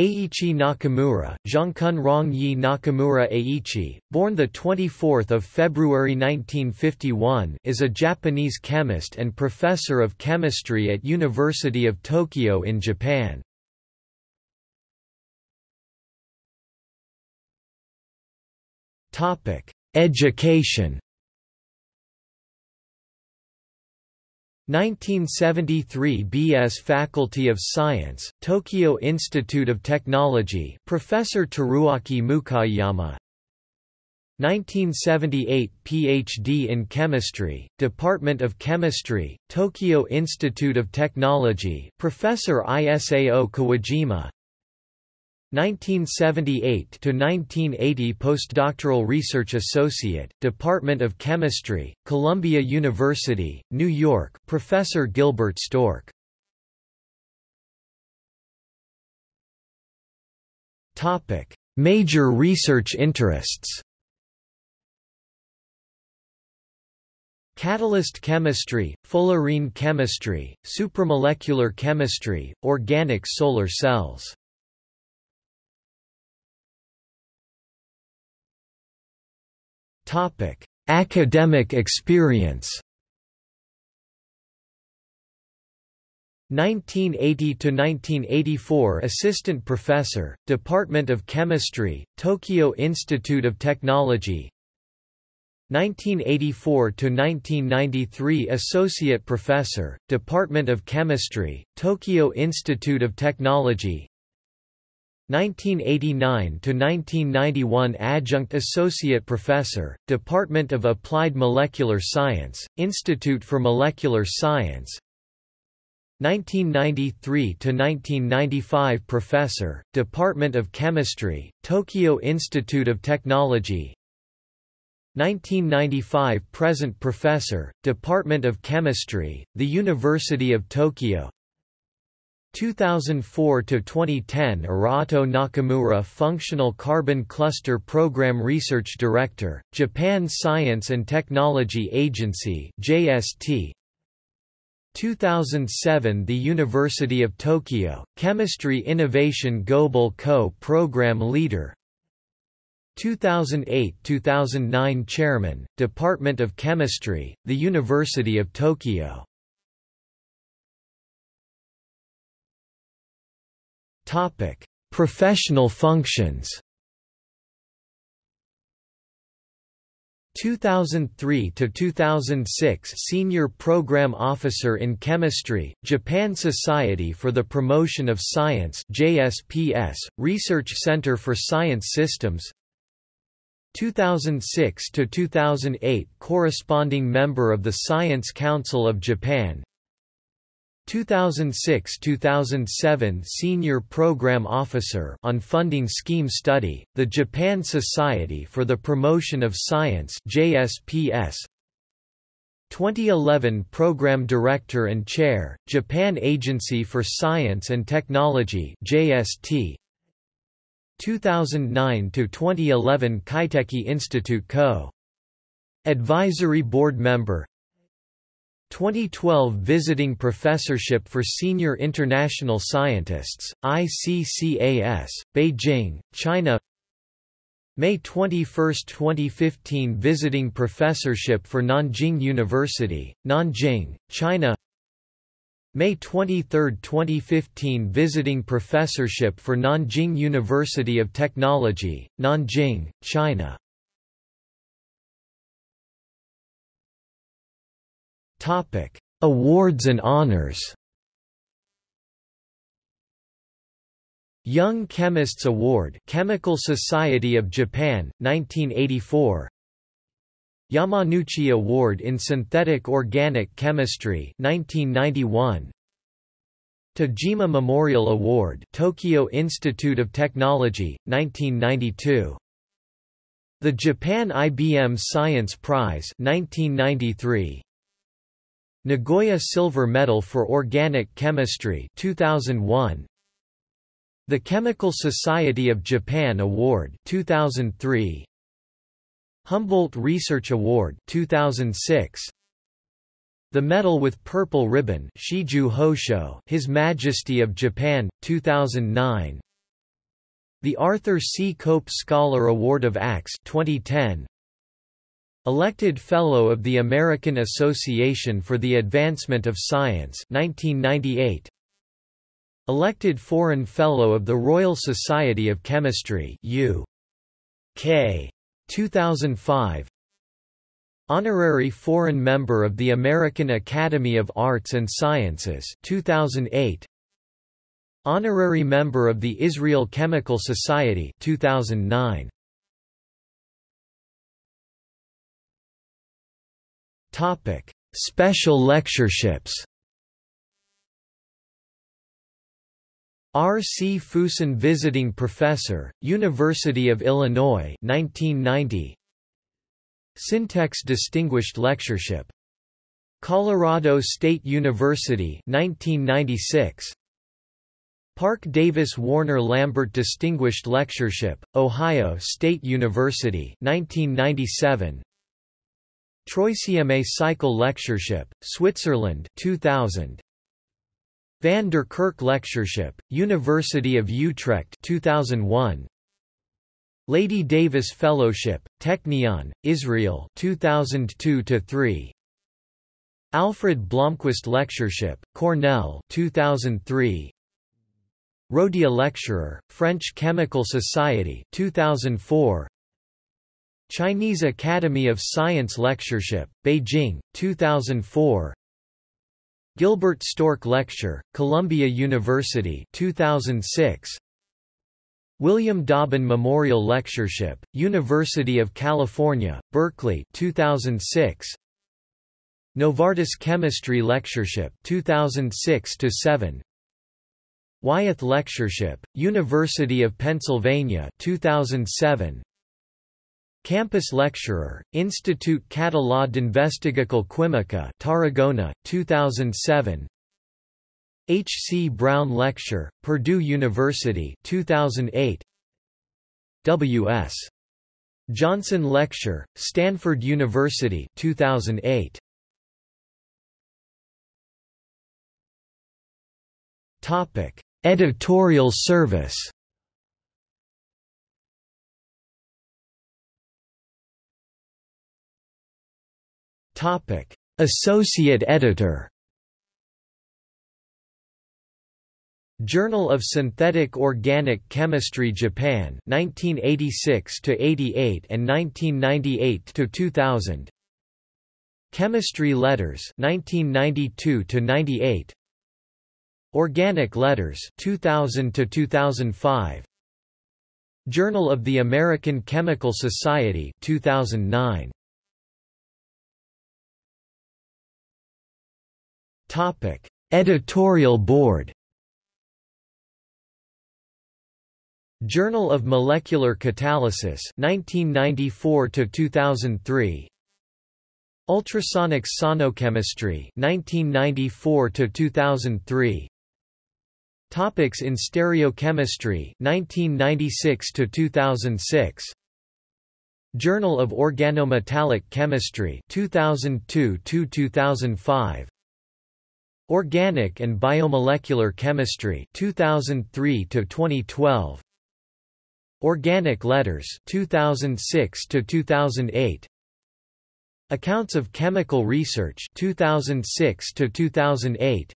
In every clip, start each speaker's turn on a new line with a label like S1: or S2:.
S1: Eiichi Nakamura, Zhangkun Rong-yi Nakamura Eiichi, born 24 February 1951 is a Japanese chemist and professor of chemistry at University of Tokyo in Japan. Education 1973 B.S. Faculty of Science, Tokyo Institute of Technology Professor Teruaki Mukaiyama 1978 Ph.D. in Chemistry, Department of Chemistry, Tokyo Institute of Technology Professor Isao Kuwajima 1978 to 1980 Postdoctoral Research Associate, Department of Chemistry, Columbia University, New York, Professor Gilbert Stork. Topic: Major research interests. Catalyst chemistry, fullerene chemistry, supramolecular chemistry, organic solar cells. Topic: Academic experience. 1980 to 1984 Assistant Professor, Department of Chemistry, Tokyo Institute of Technology. 1984 to 1993 Associate Professor, Department of Chemistry, Tokyo Institute of Technology. 1989–1991 Adjunct Associate Professor, Department of Applied Molecular Science, Institute for Molecular Science. 1993–1995 Professor, Department of Chemistry, Tokyo Institute of Technology. 1995 Present Professor, Department of Chemistry, The University of Tokyo 2004 to 2010 ERATO Nakamura Functional Carbon Cluster Program Research Director Japan Science and Technology Agency JST 2007 The University of Tokyo Chemistry Innovation Global Co Program Leader 2008-2009 Chairman Department of Chemistry The University of Tokyo Topic: Professional functions. 2003 to 2006 Senior Program Officer in Chemistry, Japan Society for the Promotion of Science JSPS, Research Center for Science Systems 2006 to 2008 Corresponding Member of the Science Council of Japan 2006–2007 Senior Program Officer on Funding Scheme Study, the Japan Society for the Promotion of Science JSPS 2011 Program Director and Chair, Japan Agency for Science and Technology JST 2009–2011 Kaiteki Institute Co. Advisory Board Member 2012 Visiting Professorship for Senior International Scientists, ICCAS, Beijing, China. May 21, 2015 Visiting Professorship for Nanjing University, Nanjing, China. May 23, 2015 Visiting Professorship for Nanjing University of Technology, Nanjing, China Topic: Awards and honors. Young Chemists Award, Chemical Society of Japan, 1984. Yamanouchi Award in Synthetic Organic Chemistry, 1991. Tajima Memorial Award, Tokyo Institute of Technology, 1992. The Japan IBM Science Prize, 1993. Nagoya Silver Medal for Organic Chemistry 2001 The Chemical Society of Japan Award 2003 Humboldt Research Award 2006 The Medal with Purple Ribbon Shiju Hosho His Majesty of Japan 2009 The Arthur C. Cope Scholar Award of Acts 2010 Elected Fellow of the American Association for the Advancement of Science 1998 Elected Foreign Fellow of the Royal Society of Chemistry U.K. 2005 Honorary Foreign Member of the American Academy of Arts and Sciences 2008 Honorary Member of the Israel Chemical Society 2009. Topic: Special lectureships. R. C. Fuson Visiting Professor, University of Illinois 1990. Syntex Distinguished Lectureship. Colorado State University 1996. Parke Davis Warner Lambert Distinguished Lectureship, Ohio State University 1997. Troisième Cycle Lectureship, Switzerland 2000. Van der Kerk Lectureship, University of Utrecht 2001. Lady Davis Fellowship, Technion, Israel 2002-3. Alfred Blomquist Lectureship, Cornell 2003. Rhodia Lecturer, French Chemical Society 2004. Chinese Academy of Science Lectureship, Beijing, 2004. Gilbert Stork Lecture, Columbia University 2006. William Dauben Memorial Lectureship, University of California, Berkeley 2006. Novartis Chemistry Lectureship 2006 7 Wyeth Lectureship, University of Pennsylvania 2007. Campus Lecturer, Institut Català d'Investigació Química Tarragona, 2007 H. C. Brown Lecture, Purdue University 2008 W. S. Johnson Lecture, Stanford University 2008 Topic Editorial service Associate Editor. Journal of Synthetic Organic Chemistry Japan 1986 to 88 and 1998 to 2000 Chemistry Letters 1992 to 98 Organic Letters 2000 to 2005 Journal of the American Chemical Society 2009 Topic. Editorial Board Journal of Molecular Catalysis 1994 to 2003 Ultrasonic Sonochemistry 1994 to 2003 Topics in Stereochemistry 1996 to 2006 Journal of Organometallic Chemistry 2002 to 2005 Organic and Biomolecular Chemistry 2003 to 2012 Organic Letters 2006 to 2008 Accounts of Chemical Research 2006 to 2008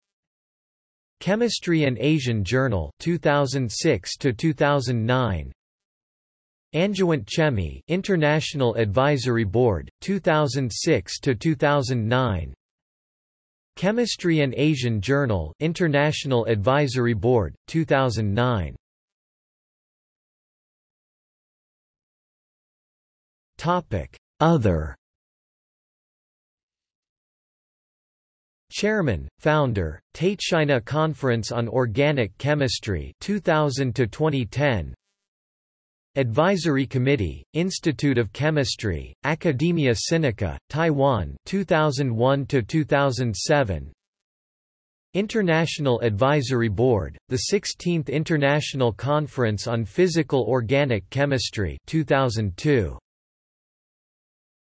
S1: Chemistry An Asian Journal 2006 to 2009 Angewandte Chemie International Advisory Board 2006 to 2009 Chemistry An Asian Journal International Advisory Board 2009 Topic. Other. Chairman, Founder, Tateshina Conference on Organic Chemistry 2000 to 2010 Advisory Committee, Institute of Chemistry, Academia Sinica, Taiwan 2001 to 2007 International Advisory Board, the 16th International Conference on Physical Organic Chemistry 2002